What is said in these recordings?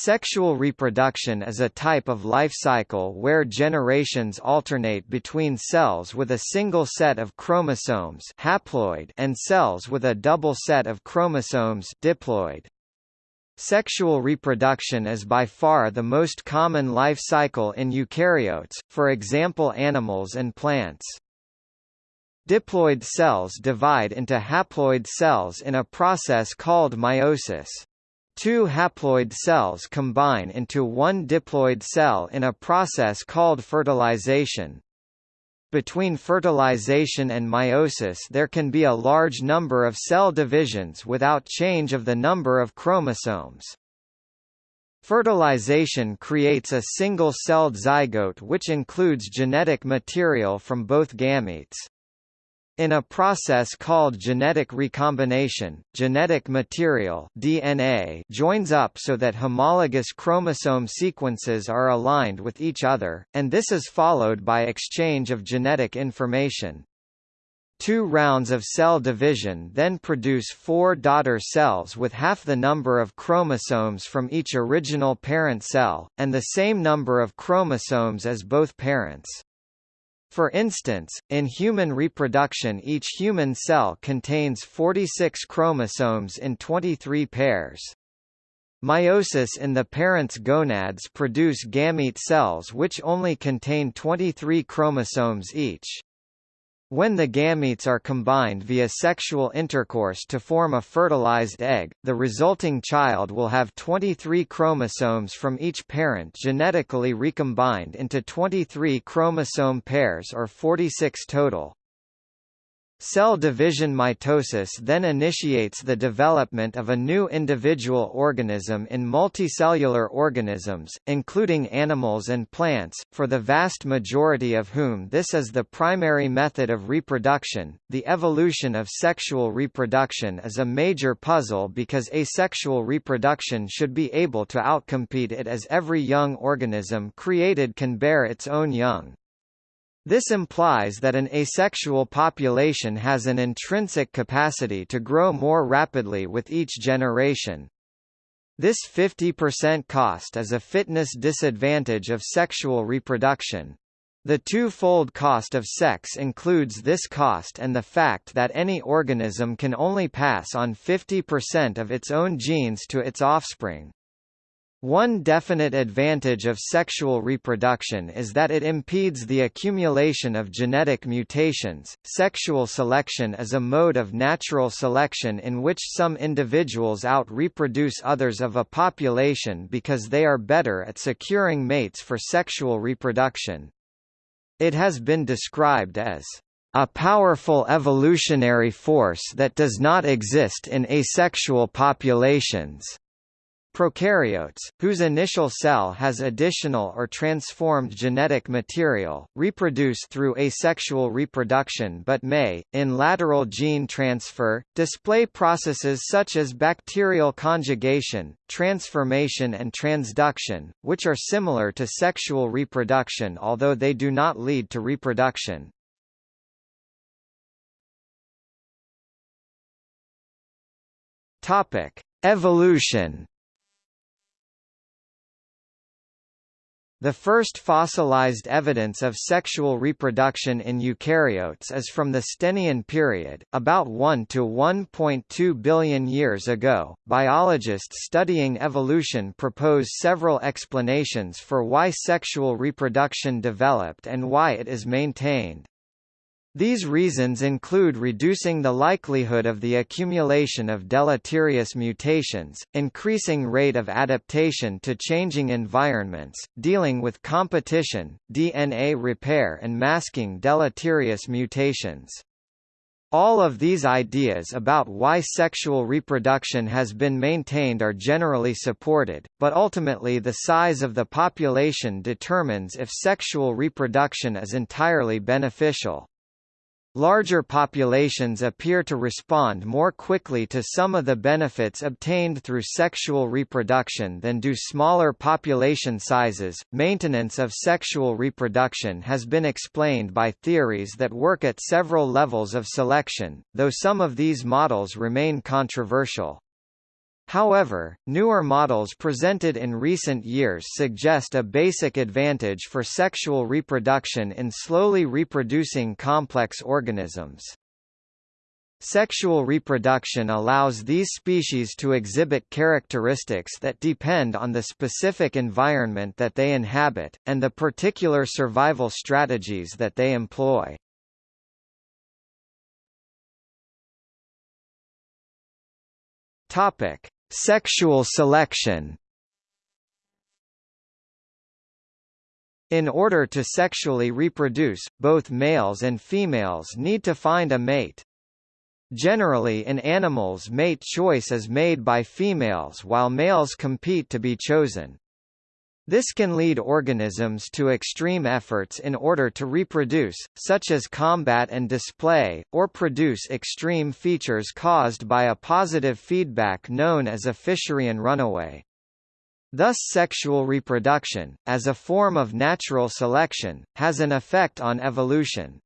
Sexual reproduction is a type of life cycle where generations alternate between cells with a single set of chromosomes haploid and cells with a double set of chromosomes diploid. Sexual reproduction is by far the most common life cycle in eukaryotes, for example animals and plants. Diploid cells divide into haploid cells in a process called meiosis. Two haploid cells combine into one diploid cell in a process called fertilization. Between fertilization and meiosis there can be a large number of cell divisions without change of the number of chromosomes. Fertilization creates a single-celled zygote which includes genetic material from both gametes. In a process called genetic recombination, genetic material DNA joins up so that homologous chromosome sequences are aligned with each other, and this is followed by exchange of genetic information. Two rounds of cell division then produce four daughter cells with half the number of chromosomes from each original parent cell, and the same number of chromosomes as both parents. For instance, in human reproduction each human cell contains 46 chromosomes in 23 pairs. Meiosis in the parent's gonads produce gamete cells which only contain 23 chromosomes each. When the gametes are combined via sexual intercourse to form a fertilized egg, the resulting child will have 23 chromosomes from each parent genetically recombined into 23 chromosome pairs or 46 total. Cell division mitosis then initiates the development of a new individual organism in multicellular organisms, including animals and plants, for the vast majority of whom this is the primary method of reproduction. The evolution of sexual reproduction is a major puzzle because asexual reproduction should be able to outcompete it as every young organism created can bear its own young. This implies that an asexual population has an intrinsic capacity to grow more rapidly with each generation. This 50% cost is a fitness disadvantage of sexual reproduction. The two-fold cost of sex includes this cost and the fact that any organism can only pass on 50% of its own genes to its offspring. One definite advantage of sexual reproduction is that it impedes the accumulation of genetic mutations. Sexual selection is a mode of natural selection in which some individuals out-reproduce others of a population because they are better at securing mates for sexual reproduction. It has been described as a powerful evolutionary force that does not exist in asexual populations. Prokaryotes, whose initial cell has additional or transformed genetic material, reproduce through asexual reproduction but may, in lateral gene transfer, display processes such as bacterial conjugation, transformation and transduction, which are similar to sexual reproduction although they do not lead to reproduction. Topic: Evolution The first fossilized evidence of sexual reproduction in eukaryotes is from the Stenian period, about 1 to 1.2 billion years ago. Biologists studying evolution propose several explanations for why sexual reproduction developed and why it is maintained. These reasons include reducing the likelihood of the accumulation of deleterious mutations, increasing rate of adaptation to changing environments, dealing with competition, DNA repair and masking deleterious mutations. All of these ideas about why sexual reproduction has been maintained are generally supported, but ultimately the size of the population determines if sexual reproduction is entirely beneficial. Larger populations appear to respond more quickly to some of the benefits obtained through sexual reproduction than do smaller population sizes. Maintenance of sexual reproduction has been explained by theories that work at several levels of selection, though some of these models remain controversial. However, newer models presented in recent years suggest a basic advantage for sexual reproduction in slowly reproducing complex organisms. Sexual reproduction allows these species to exhibit characteristics that depend on the specific environment that they inhabit, and the particular survival strategies that they employ. Topic: Sexual selection. In order to sexually reproduce, both males and females need to find a mate. Generally in animals mate choice is made by females while males compete to be chosen. This can lead organisms to extreme efforts in order to reproduce, such as combat and display, or produce extreme features caused by a positive feedback known as a Fisherian runaway. Thus sexual reproduction, as a form of natural selection, has an effect on evolution.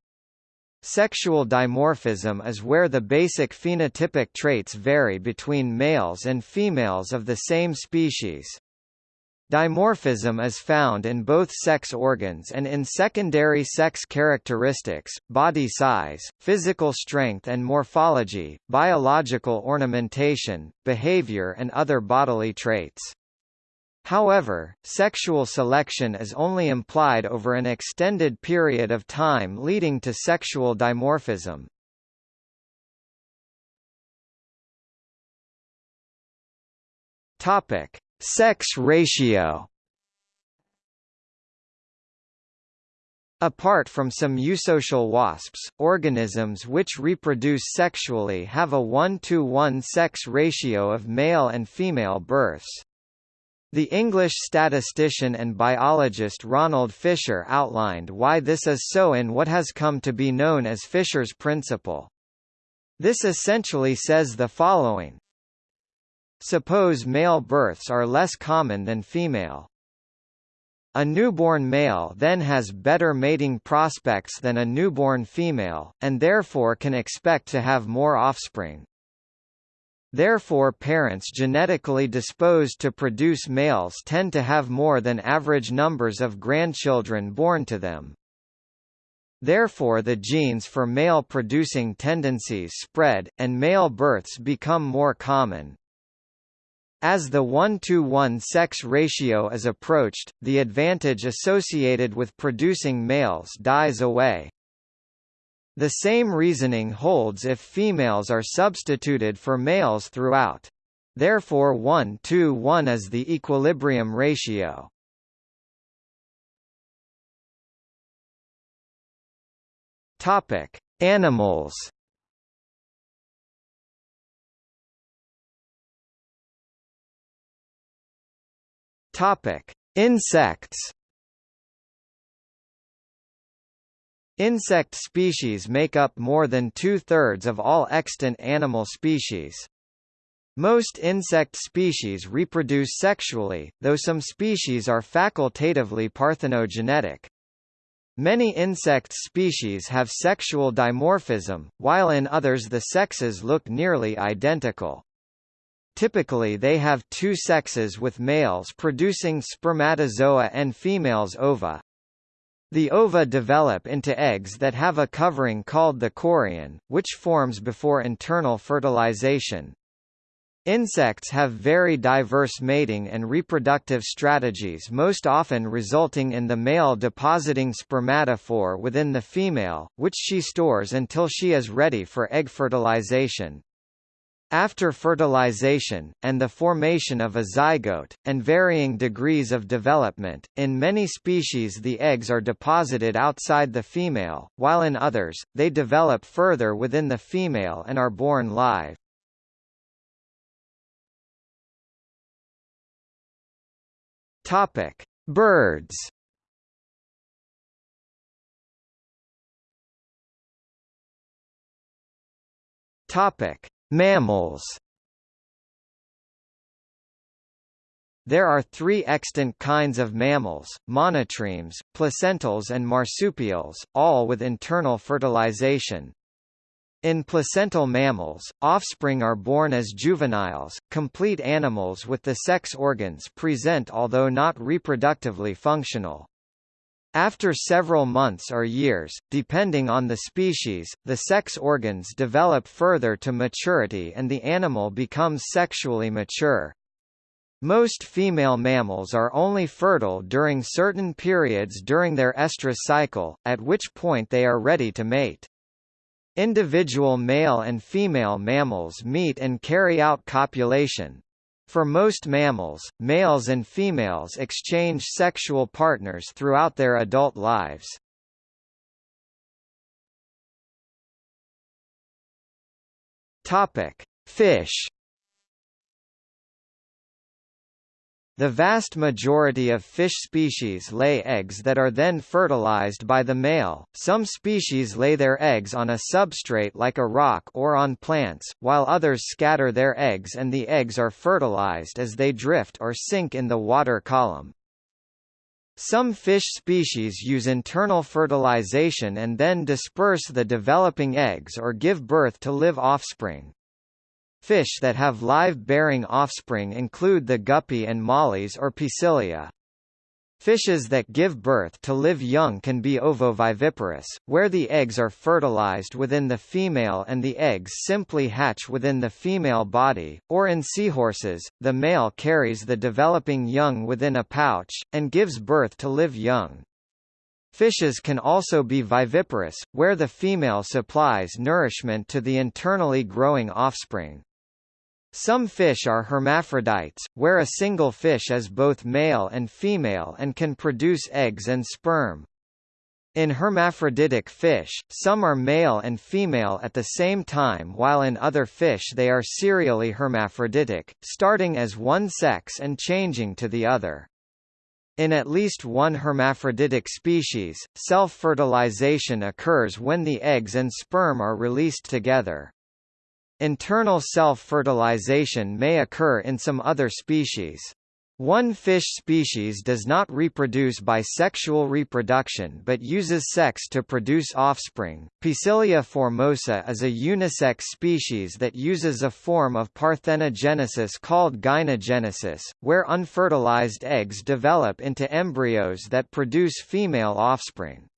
Sexual dimorphism is where the basic phenotypic traits vary between males and females of the same species. Dimorphism is found in both sex organs and in secondary sex characteristics, body size, physical strength and morphology, biological ornamentation, behavior and other bodily traits. However, sexual selection is only implied over an extended period of time leading to sexual dimorphism. Topic: Sex ratio. Apart from some eusocial wasps, organisms which reproduce sexually have a 1-to-1 sex ratio of male and female births. The English statistician and biologist Ronald Fisher outlined why this is so in what has come to be known as Fisher's principle. This essentially says the following. Suppose male births are less common than female. A newborn male then has better mating prospects than a newborn female, and therefore can expect to have more offspring. Therefore parents genetically disposed to produce males tend to have more than average numbers of grandchildren born to them. Therefore the genes for male-producing tendencies spread, and male births become more common. As the 1-to-1 sex ratio is approached, the advantage associated with producing males dies away. The same reasoning holds if females are substituted for males throughout. Therefore 1 to 1 is the equilibrium ratio. Animals. Topic: Insects. Insect species make up more than two-thirds of all extant animal species. Most insect species reproduce sexually, though some species are facultatively parthenogenetic. Many insect species have sexual dimorphism, while in others the sexes look nearly identical. Typically they have two sexes with males producing spermatozoa and females ova. The ova develop into eggs that have a covering called the chorion, which forms before internal fertilization. Insects have very diverse mating and reproductive strategies most often resulting in the male depositing spermatophore within the female, which she stores until she is ready for egg fertilization. After fertilization, and the formation of a zygote, and varying degrees of development, in many species the eggs are deposited outside the female, while in others, they develop further within the female and are born live. Birds. Topic: Mammals There are three extant kinds of mammals, monotremes, placentals and marsupials, all with internal fertilization. In placental mammals, offspring are born as juveniles, complete animals with the sex organs present although not reproductively functional. After several months or years, depending on the species, the sex organs develop further to maturity and the animal becomes sexually mature. Most female mammals are only fertile during certain periods during their estrus cycle, at which point they are ready to mate. Individual male and female mammals meet and carry out copulation. For most mammals, males and females exchange sexual partners throughout their adult lives. Topic: Fish The vast majority of fish species lay eggs that are then fertilized by the male. Some species lay their eggs on a substrate like a rock or on plants, while others scatter their eggs and the eggs are fertilized as they drift or sink in the water column. Some fish species use internal fertilization and then disperse the developing eggs or give birth to live offspring. Fish that have live-bearing offspring include the guppy and mollies or Poecilia. Fishes that give birth to live young can be ovoviviparous, where the eggs are fertilized within the female and the eggs simply hatch within the female body, or in seahorses, the male carries the developing young within a pouch, and gives birth to live young. Fishes can also be viviparous, where the female supplies nourishment to the internally growing offspring. Some fish are hermaphrodites, where a single fish is both male and female and can produce eggs and sperm. In hermaphroditic fish, some are male and female at the same time while in other fish they are serially hermaphroditic, starting as one sex and changing to the other. In at least one hermaphroditic species, self-fertilization occurs when the eggs and sperm are released together. Internal self-fertilization may occur in some other species. One fish species does not reproduce by sexual reproduction but uses sex to produce offspring. Poecilia formosa is a unisex species that uses a form of parthenogenesis called gynogenesis, where unfertilized eggs develop into embryos that produce female offspring.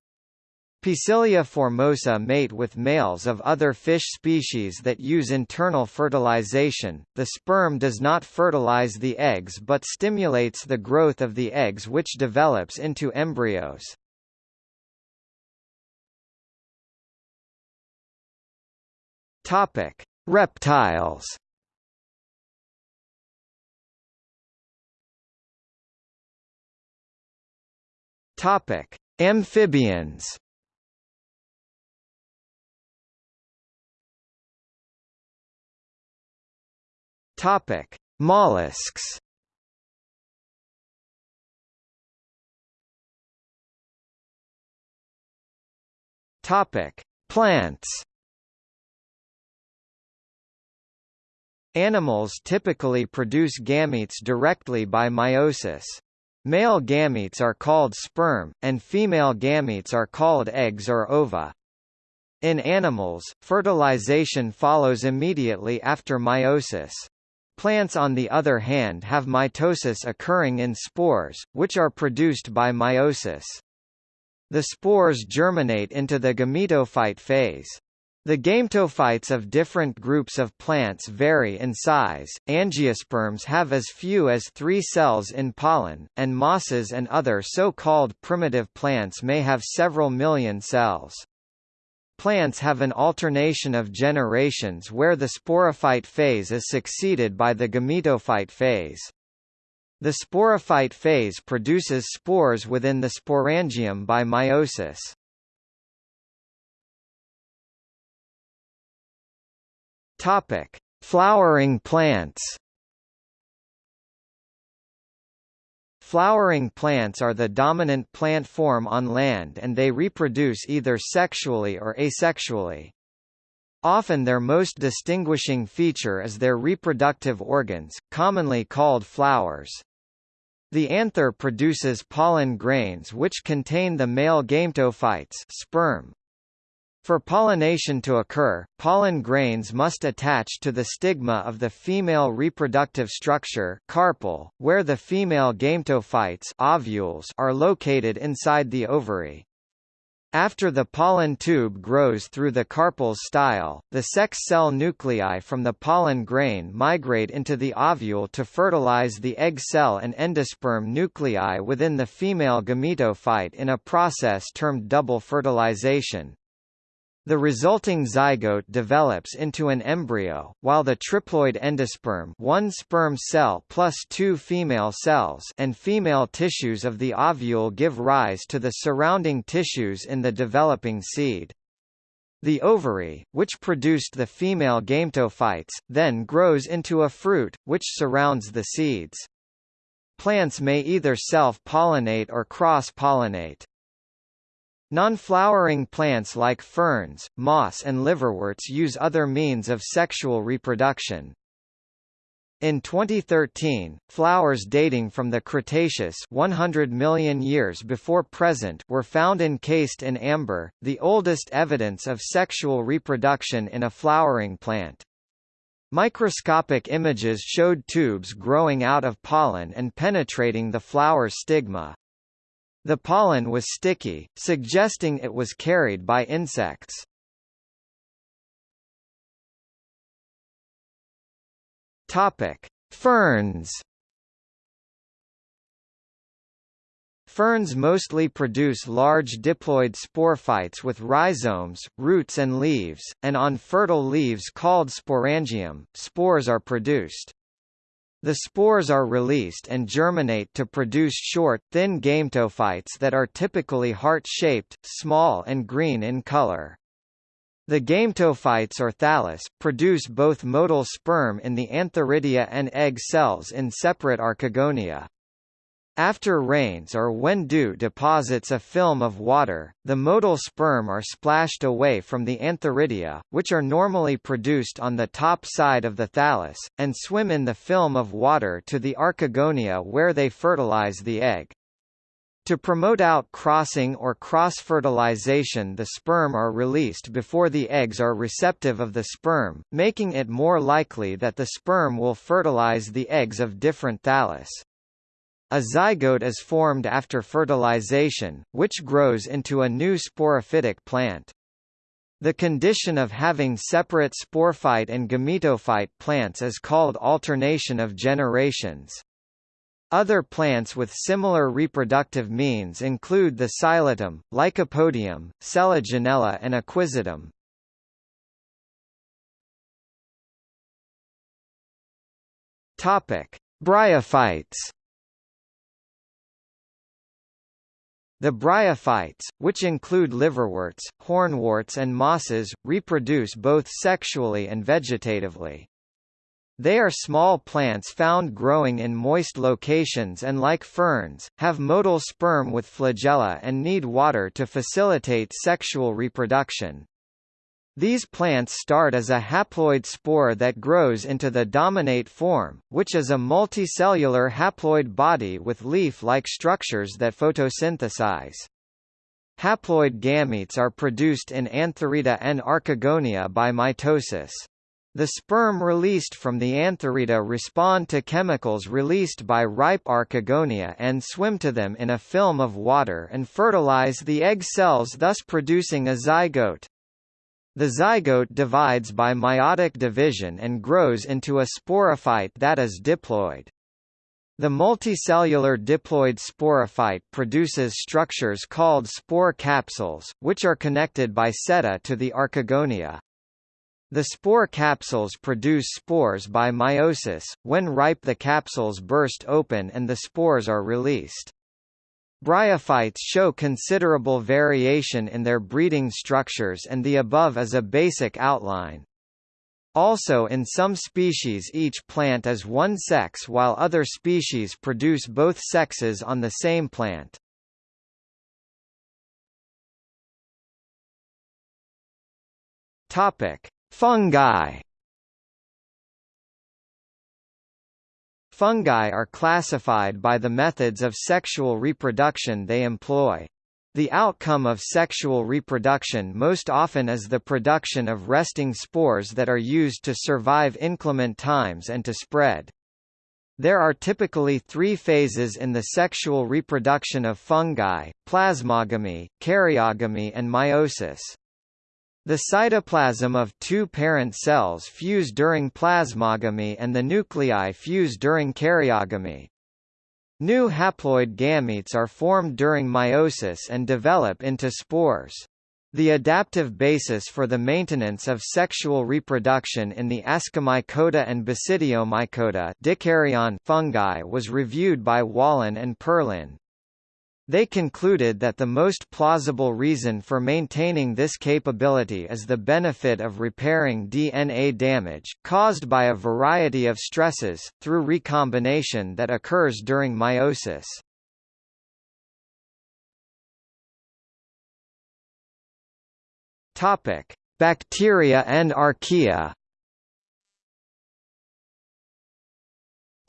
Poecilia formosa mate with males of other fish species that use internal fertilization. The sperm does not fertilize the eggs but stimulates the growth of the eggs which develops into embryos. Topic: Reptiles. Topic: Amphibians. Topic: Mollusks. Topic: Plants. Animals typically produce gametes directly by meiosis. Male gametes are called sperm, and female gametes are called eggs or ova. In animals, fertilization follows immediately after meiosis. Plants on the other hand have mitosis occurring in spores, which are produced by meiosis. The spores germinate into the gametophyte phase. The gametophytes of different groups of plants vary in size. Angiosperms have as few as three cells in pollen, and mosses and other so-called primitive plants may have several million cells. Plants have an alternation of generations where the sporophyte phase is succeeded by the gametophyte phase. The sporophyte phase produces spores within the sporangium by meiosis. Topic: Flowering plants. Flowering plants are the dominant plant form on land and they reproduce either sexually or asexually. Often their most distinguishing feature is their reproductive organs, commonly called flowers. The anther produces pollen grains which contain the male gametophytes sperm. For pollination to occur, pollen grains must attach to the stigma of the female reproductive structure carpel, where the female gametophytes ovules are located inside the ovary. After the pollen tube grows through the carpel's style, the sex cell nuclei from the pollen grain migrate into the ovule to fertilize the egg cell and endosperm nuclei within the female gametophyte in a process termed double fertilization. The resulting zygote develops into an embryo, while the triploid endosperm one sperm cell plus two female cells and female tissues of the ovule give rise to the surrounding tissues in the developing seed. The ovary, which produced the female gametophytes, then grows into a fruit, which surrounds the seeds. Plants may either self-pollinate or cross-pollinate. Non-flowering plants like ferns, moss and liverworts use other means of sexual reproduction. In 2013, flowers dating from the Cretaceous 100 million years before present were found encased in amber, the oldest evidence of sexual reproduction in a flowering plant. Microscopic images showed tubes growing out of pollen and penetrating the flower stigma. The pollen was sticky, suggesting it was carried by insects. Topic: Ferns. Ferns mostly produce large diploid sporophytes with rhizomes, roots and leaves, and on fertile leaves called sporangium, spores are produced. The spores are released and germinate to produce short, thin gametophytes that are typically heart-shaped, small and green in color. The gametophytes or thallus, produce both motile sperm in the antheridia and egg cells in separate archegonia. After rains or when dew deposits a film of water, the motile sperm are splashed away from the antheridia, which are normally produced on the top side of the thallus, and swim in the film of water to the archegonia where they fertilize the egg. To promote out crossing or cross-fertilization the sperm are released before the eggs are receptive of the sperm, making it more likely that the sperm will fertilize the eggs of different thallus. A zygote is formed after fertilization, which grows into a new sporophytic plant. The condition of having separate sporophyte and gametophyte plants is called alternation of generations. Other plants with similar reproductive means include the Psilotum, Lycopodium, Selaginella and Equisetum. Topic: Bryophytes The bryophytes, which include liverworts, hornworts and mosses, reproduce both sexually and vegetatively. They are small plants found growing in moist locations and like ferns, have motile sperm with flagella and need water to facilitate sexual reproduction. These plants start as a haploid spore that grows into the dominate form, which is a multicellular haploid body with leaf-like structures that photosynthesize. Haploid gametes are produced in Antheridia and Archegonia by mitosis. The sperm released from the antheridia respond to chemicals released by ripe Archegonia and swim to them in a film of water and fertilize the egg cells thus producing a zygote. The zygote divides by meiotic division and grows into a sporophyte that is diploid. The multicellular diploid sporophyte produces structures called spore capsules, which are connected by seta to the archegonia. The spore capsules produce spores by meiosis, when ripe the capsules burst open and the spores are released. Bryophytes show considerable variation in their breeding structures and the above is a basic outline. Also in some species each plant is one sex while other species produce both sexes on the same plant. Fungi Fungi are classified by the methods of sexual reproduction they employ. The outcome of sexual reproduction most often is the production of resting spores that are used to survive inclement times and to spread. There are typically three phases in the sexual reproduction of fungi, plasmogamy, karyogamy and meiosis. The cytoplasm of two parent cells fuse during plasmogamy and the nuclei fuse during karyogamy. New haploid gametes are formed during meiosis and develop into spores. The adaptive basis for the maintenance of sexual reproduction in the Ascomycota and Basidiomycota fungi was reviewed by Wallen and Perlin. They concluded that the most plausible reason for maintaining this capability is the benefit of repairing DNA damage, caused by a variety of stresses, through recombination that occurs during meiosis. Bacteria and archaea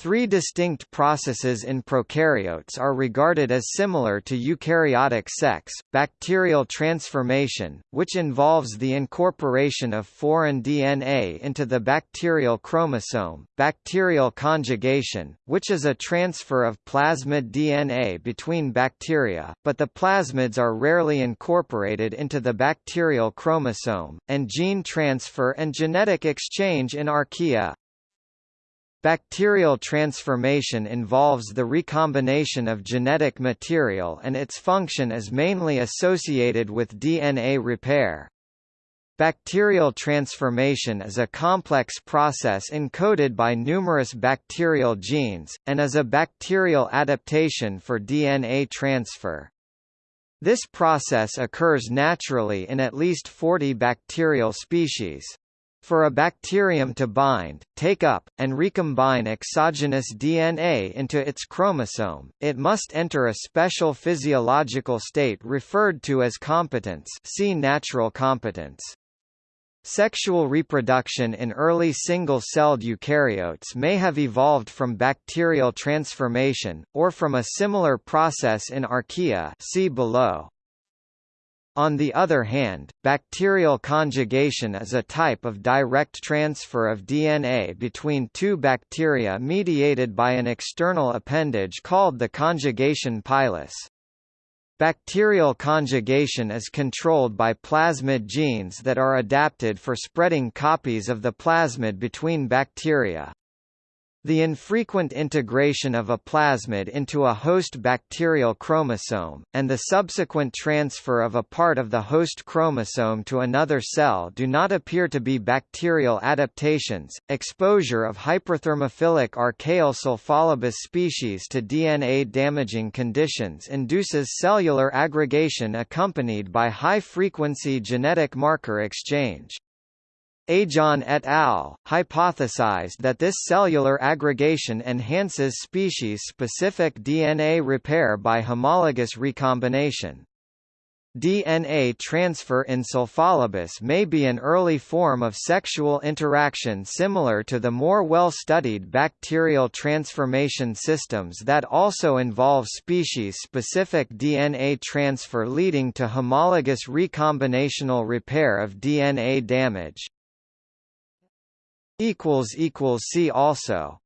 Three distinct processes in prokaryotes are regarded as similar to eukaryotic sex, bacterial transformation, which involves the incorporation of foreign DNA into the bacterial chromosome, bacterial conjugation, which is a transfer of plasmid DNA between bacteria, but the plasmids are rarely incorporated into the bacterial chromosome, and gene transfer and genetic exchange in archaea. Bacterial transformation involves the recombination of genetic material and its function is mainly associated with DNA repair. Bacterial transformation is a complex process encoded by numerous bacterial genes, and is a bacterial adaptation for DNA transfer. This process occurs naturally in at least 40 bacterial species. For a bacterium to bind, take up, and recombine exogenous DNA into its chromosome, it must enter a special physiological state referred to as competence see natural competence. Sexual reproduction in early single-celled eukaryotes may have evolved from bacterial transformation, or from a similar process in archaea see below. On the other hand, bacterial conjugation is a type of direct transfer of DNA between two bacteria mediated by an external appendage called the conjugation pilus. Bacterial conjugation is controlled by plasmid genes that are adapted for spreading copies of the plasmid between bacteria. The infrequent integration of a plasmid into a host bacterial chromosome, and the subsequent transfer of a part of the host chromosome to another cell do not appear to be bacterial adaptations. Exposure of hyperthermophilic archaeal sulfolobus species to DNA damaging conditions induces cellular aggregation accompanied by high-frequency genetic marker exchange. Ajon et al. hypothesized that this cellular aggregation enhances species-specific DNA repair by homologous recombination. DNA transfer in Sulfolobus may be an early form of sexual interaction similar to the more well-studied bacterial transformation systems that also involve species-specific DNA transfer leading to homologous recombinational repair of DNA damage. See also